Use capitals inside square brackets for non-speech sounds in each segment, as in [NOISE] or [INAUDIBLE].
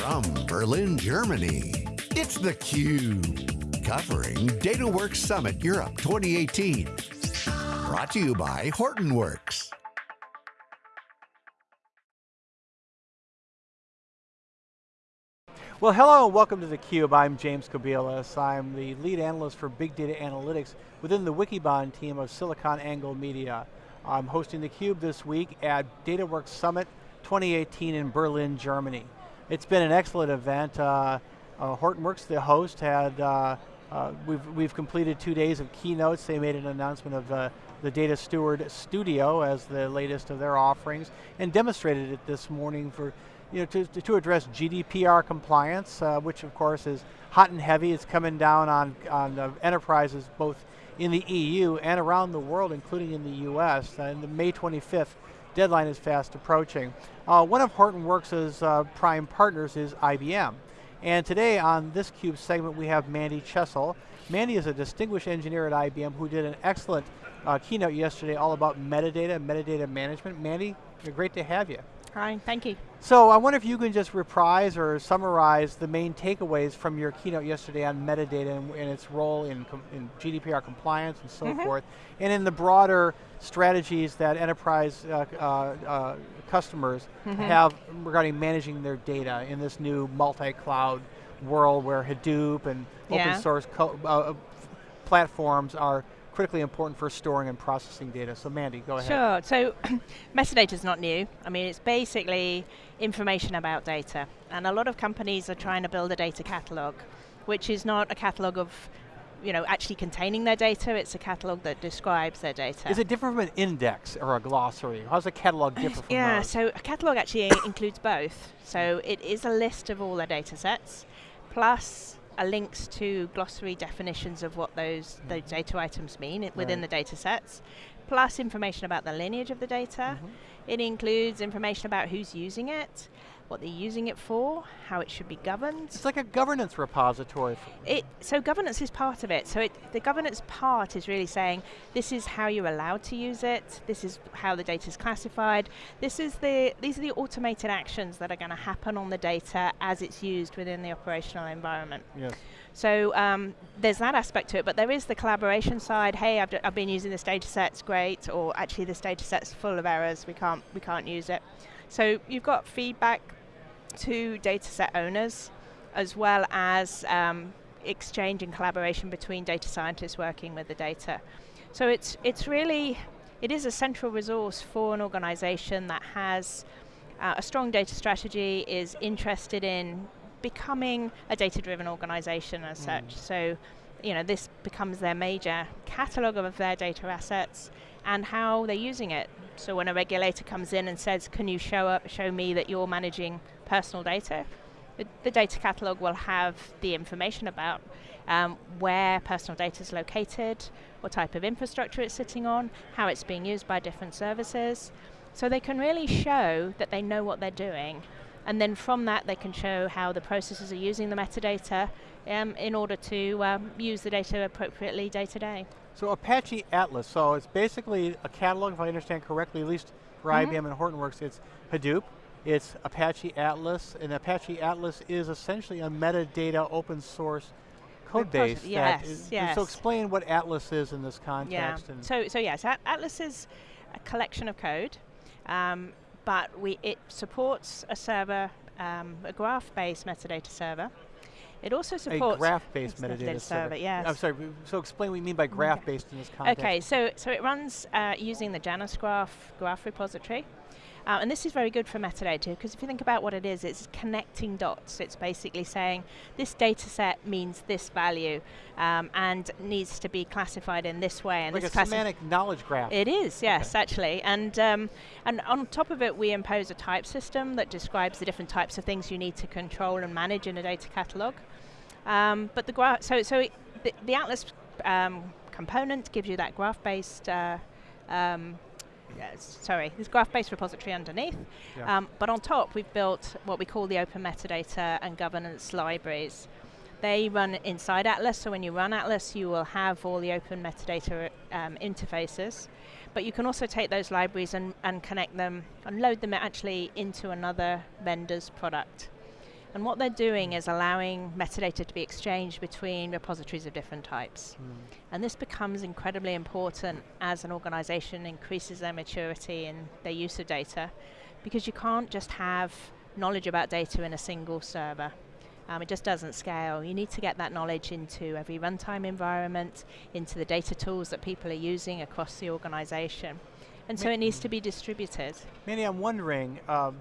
From Berlin, Germany, it's theCUBE. Covering DataWorks Summit Europe 2018. Brought to you by Hortonworks. Well, hello and welcome to theCUBE. I'm James Kobielus. I'm the lead analyst for big data analytics within the Wikibon team of SiliconANGLE Media. I'm hosting theCUBE this week at DataWorks Summit 2018 in Berlin, Germany. It's been an excellent event. Uh, uh, Hortonworks, the host, had uh, uh, we've, we've completed two days of keynotes. They made an announcement of uh, the Data Steward Studio as the latest of their offerings and demonstrated it this morning for you know, to, to address GDPR compliance, uh, which of course is hot and heavy. It's coming down on, on enterprises both in the EU and around the world, including in the US. And the May 25th deadline is fast approaching. Uh, one of Hortonworks' uh, prime partners is IBM. And today on this CUBE segment we have Mandy Chessel. Mandy is a distinguished engineer at IBM who did an excellent uh, keynote yesterday all about metadata, metadata management. Mandy, great to have you. Hi, thank you. So I wonder if you can just reprise or summarize the main takeaways from your keynote yesterday on metadata and, and its role in, in, GDPR compliance and so mm -hmm. forth, and in the broader strategies that enterprise uh, uh, uh, customers mm -hmm. have regarding managing their data in this new multi-cloud world where Hadoop and yeah. open source uh, platforms are critically important for storing and processing data. So Mandy, go ahead. Sure, so [CLEARS THROAT] metadata is not new. I mean, it's basically information about data. And a lot of companies are trying to build a data catalog, which is not a catalog of you know, actually containing their data, it's a catalog that describes their data. Is it different from an index or a glossary? How's a catalog different from Yeah, those? so a catalog actually [COUGHS] includes both. So it is a list of all their data sets, plus links to glossary definitions of what those, those data items mean right. within the data sets, plus information about the lineage of the data. Mm -hmm. It includes information about who's using it, what they're using it for, how it should be governed. It's like a governance repository. It, so governance is part of it. So it, the governance part is really saying, this is how you're allowed to use it, this is how the data is classified, this is the, these are the automated actions that are going to happen on the data as it's used within the operational environment. Yes. So um, there's that aspect to it, but there is the collaboration side. Hey, I've, I've been using this data set, it's great, or actually this data set's full of errors, we can't, we can't use it. So you've got feedback to data set owners, as well as um, exchange and collaboration between data scientists working with the data. So it's, it's really, it is a central resource for an organization that has uh, a strong data strategy, is interested in becoming a data-driven organization as mm. such. So, you know, this becomes their major catalog of their data assets and how they're using it. So when a regulator comes in and says, can you show up, show me that you're managing personal data, the, the data catalog will have the information about um, where personal data is located, what type of infrastructure it's sitting on, how it's being used by different services. So they can really show that they know what they're doing. And then from that, they can show how the processes are using the metadata um, in order to um, use the data appropriately day to day. So Apache Atlas, so it's basically a catalog, if I understand correctly, at least for mm -hmm. IBM and Hortonworks, it's Hadoop, it's Apache Atlas, and Apache Atlas is essentially a metadata open source code base. Yes, is, yes. So explain what Atlas is in this context. Yeah. so, so yes, Atlas is a collection of code, um, but we it supports a server, um, a graph-based metadata server. It also supports a graph-based metadata, metadata server. server. Yes. I'm sorry. So explain what you mean by graph-based in this context. Okay. So so it runs uh, using the Janus Graph graph repository. Uh, and this is very good for metadata because if you think about what it is, it's connecting dots. It's basically saying this data set means this value um, and needs to be classified in this way. And like this a semantic knowledge graph. It is, yes, okay. actually. And, um, and on top of it, we impose a type system that describes the different types of things you need to control and manage in a data catalog. Um, but the graph, so, so it, the, the, Atlas um, component gives you that graph-based uh, sorry, this graph-based repository underneath. Yeah. Um, but on top, we've built what we call the open metadata and governance libraries. They run inside Atlas, so when you run Atlas, you will have all the open metadata um, interfaces. But you can also take those libraries and, and connect them and load them actually into another vendor's product. And what they're doing is allowing metadata to be exchanged between repositories of different types. Mm. And this becomes incredibly important as an organization increases their maturity in their use of data, because you can't just have knowledge about data in a single server. Um, it just doesn't scale. You need to get that knowledge into every runtime environment, into the data tools that people are using across the organization. And so it needs to be distributed. Mandy, I'm wondering, um,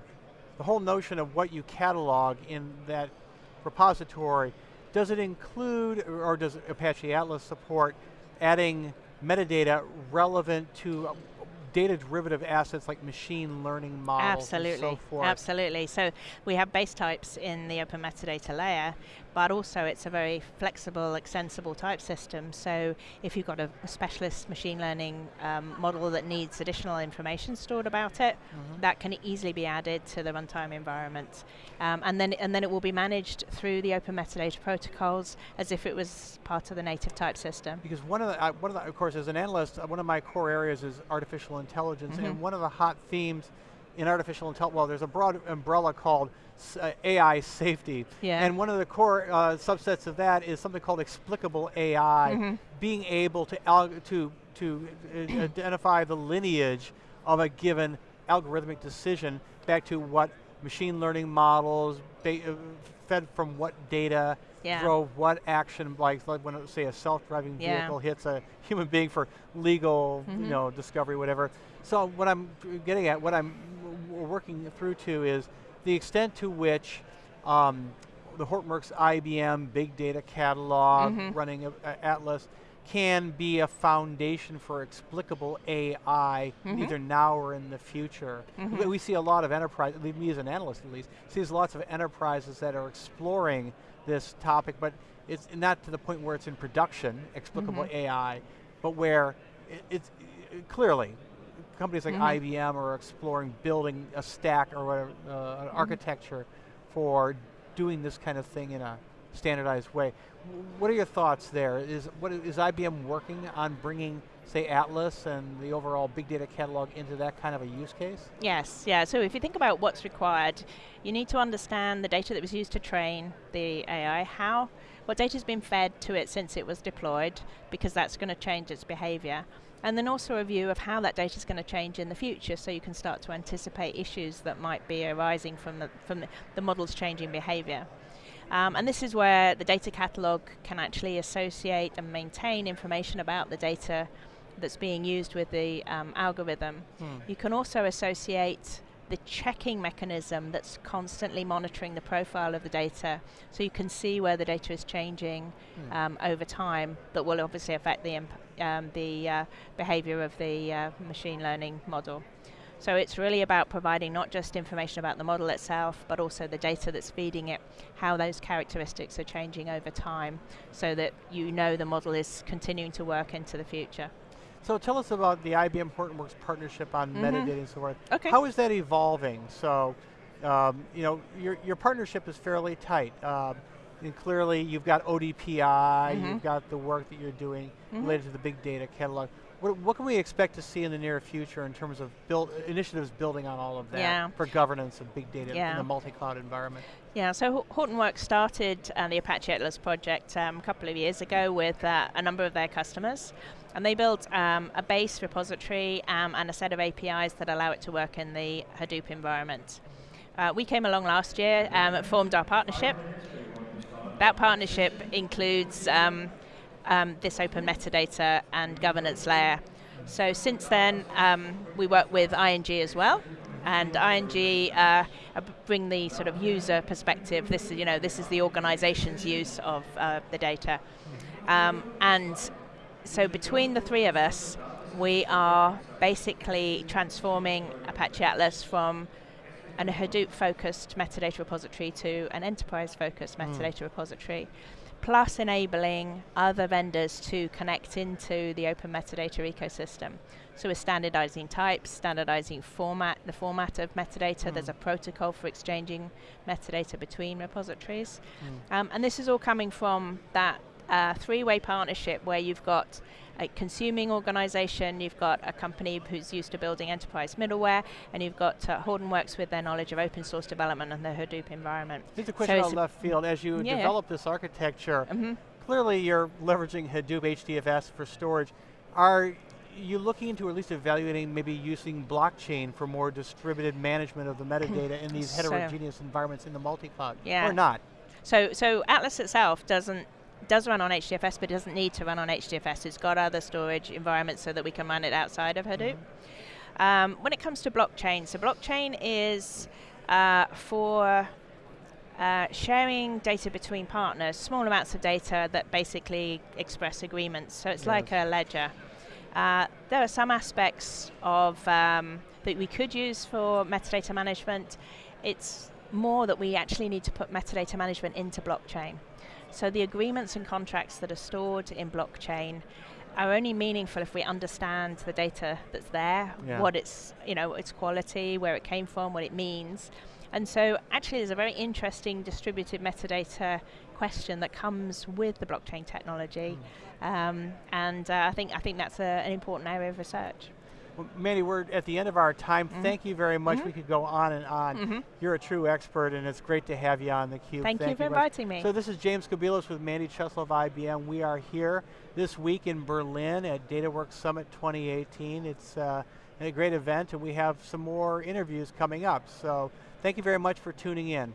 the whole notion of what you catalog in that repository, does it include, or does Apache Atlas support adding metadata relevant to data derivative assets like machine learning models Absolutely, and so forth? absolutely. So we have base types in the open metadata layer, but also it's a very flexible, extensible type system. So if you've got a, a specialist machine learning um, model that needs additional information stored about it, Mhm. that can easily be added to the runtime environment. Um, and then and then it will be managed through the open metadata protocols as if it was part of the native type system. Because one of the, uh, one of the, of course, as an analyst, uh, one of my core areas is artificial intelligence, Mhm. and one of the hot themes in artificial intelligence, well, there's a broad umbrella called uh, AI safety, Yeah. and one of the core uh, subsets of that is something called explicable AI, Mhm. being able to to to uh, [CLEARS THROAT] identify the lineage of a given algorithmic decision back to what machine learning models uh, fed from what data Yeah. drove what action, like, like when say a self-driving Yeah. vehicle hits a human being for legal, you Mhm. know, discovery, whatever. So what I'm getting at, what I'm w- working through to is the extent to which um, the Hortonworks IBM Big Data Catalog Mhm. running a, a Atlas can be a foundation for explicable AI, Mhm. either now or in the future. Mhm. We, we see a lot of enterprise, at least me as an analyst at least, sees lots of enterprises that are exploring this topic, but it's not to the point where it's in production, explicable Mhm. AI, but where it, it's it- clearly companies like Mhm. IBM are exploring building a stack or whatever, uh, an Mm-hmm. architecture for doing this kind of thing in a standardized way. What are your thoughts there? Is what is IBM working on bringing, say, Atlas and the overall big data catalog into that kind of a use case? Yes, yeah. So if you think about what's required, you need to understand the data that was used to train the AI, how, what data has been fed to it since it was deployed, because that's going to change its behavior. And then also a view of how that data is going to change in the future, so you can start to anticipate issues that might be arising from the, from the, the model's changing behavior. Um, and this is where the data catalog can actually associate and maintain information about the data that's being used with the um, algorithm. You can also associate the checking mechanism that's constantly monitoring the profile of the data so you can see where the data is changing Hmm. um, over time that will obviously affect the, um, the uh, behavior of the uh, machine learning model. So it's really about providing not just information about the model itself, but also the data that's feeding it, how those characteristics are changing over time, so that you know the model is continuing to work into the future. So tell us about the IBM Hortonworks partnership on Mhm. metadata and so forth. Okay. How is that evolving? So, um, you know, your, your partnership is fairly tight. Um, and clearly you've got ODPI, Mhm. you've got the work that you're doing Mhm. related to the big data catalog. What, what can we expect to see in the near future in terms of build, initiatives building on all of that Yeah. for governance of big data in Yeah. the multi-cloud environment? Yeah, so Hortonworks started uh, the Apache Atlas project um, a couple of years ago with uh, a number of their customers. And they built um, a base repository um, and a set of APIs that allow it to work in the Hadoop environment. Uh, we came along last year um, and formed our partnership. That partnership includes um, um, this open metadata and governance layer. So since then, um, we work with ING as well, and ING uh, bring the sort of user perspective. This is, you know, this is the organization's use of uh, the data, um, and so between the three of us, we are basically transforming Apache Atlas from an Hadoop-focused metadata repository to an enterprise-focused Mm. metadata repository, plus enabling other vendors to connect into the open metadata ecosystem. So we're standardizing types, standardizing format, the format of metadata. There's Mm. a protocol for exchanging metadata between repositories. Mm. Um, and this is all coming from that uh, three-way partnership where you've got a consuming organization, you've got a company who's used to building enterprise middleware, and you've got uh, Hortonworks with their knowledge of open source development and the Hadoop environment. Here's a question So out left field. As you Yeah. develop this architecture, Mhm. clearly you're leveraging Hadoop HDFS for storage. Are you looking into or at least evaluating maybe using blockchain for more distributed management of the metadata in these [LAUGHS] So- heterogeneous environments in the multi-cloud? Yeah. Or not? So, so Atlas itself doesn't does run on HDFS, but it doesn't need to run on HDFS. It's got other storage environments so that we can run it outside of Hadoop. Um, when it comes to blockchain, so blockchain is uh, for uh, sharing data between partners, small amounts of data that basically express agreements. So it's like a ledger. Uh, there are some aspects of um, that we could use for metadata management. It's more that we actually need to put metadata management into blockchain. So the agreements and contracts that are stored in blockchain are only meaningful if we understand the data that's there, Yeah. what its you know its quality, where it came from, what it means. And so actually there's a very interesting distributed metadata question that comes with the blockchain technology. Um, and uh, I think I think that's a, an important area of research. Well, Mandy, we're at the end of our time. Mhm. Thank you very much. Mhm. We could go on and on. Mhm. You're a true expert, and it's great to have you on theCUBE. Thank, you for inviting me. So this is James Kobielus with Mandy Chessel of IBM. We are here this week in Berlin at DataWorks Summit 2018. It's uh, a great event, and we have some more interviews coming up. So thank you very much for tuning in.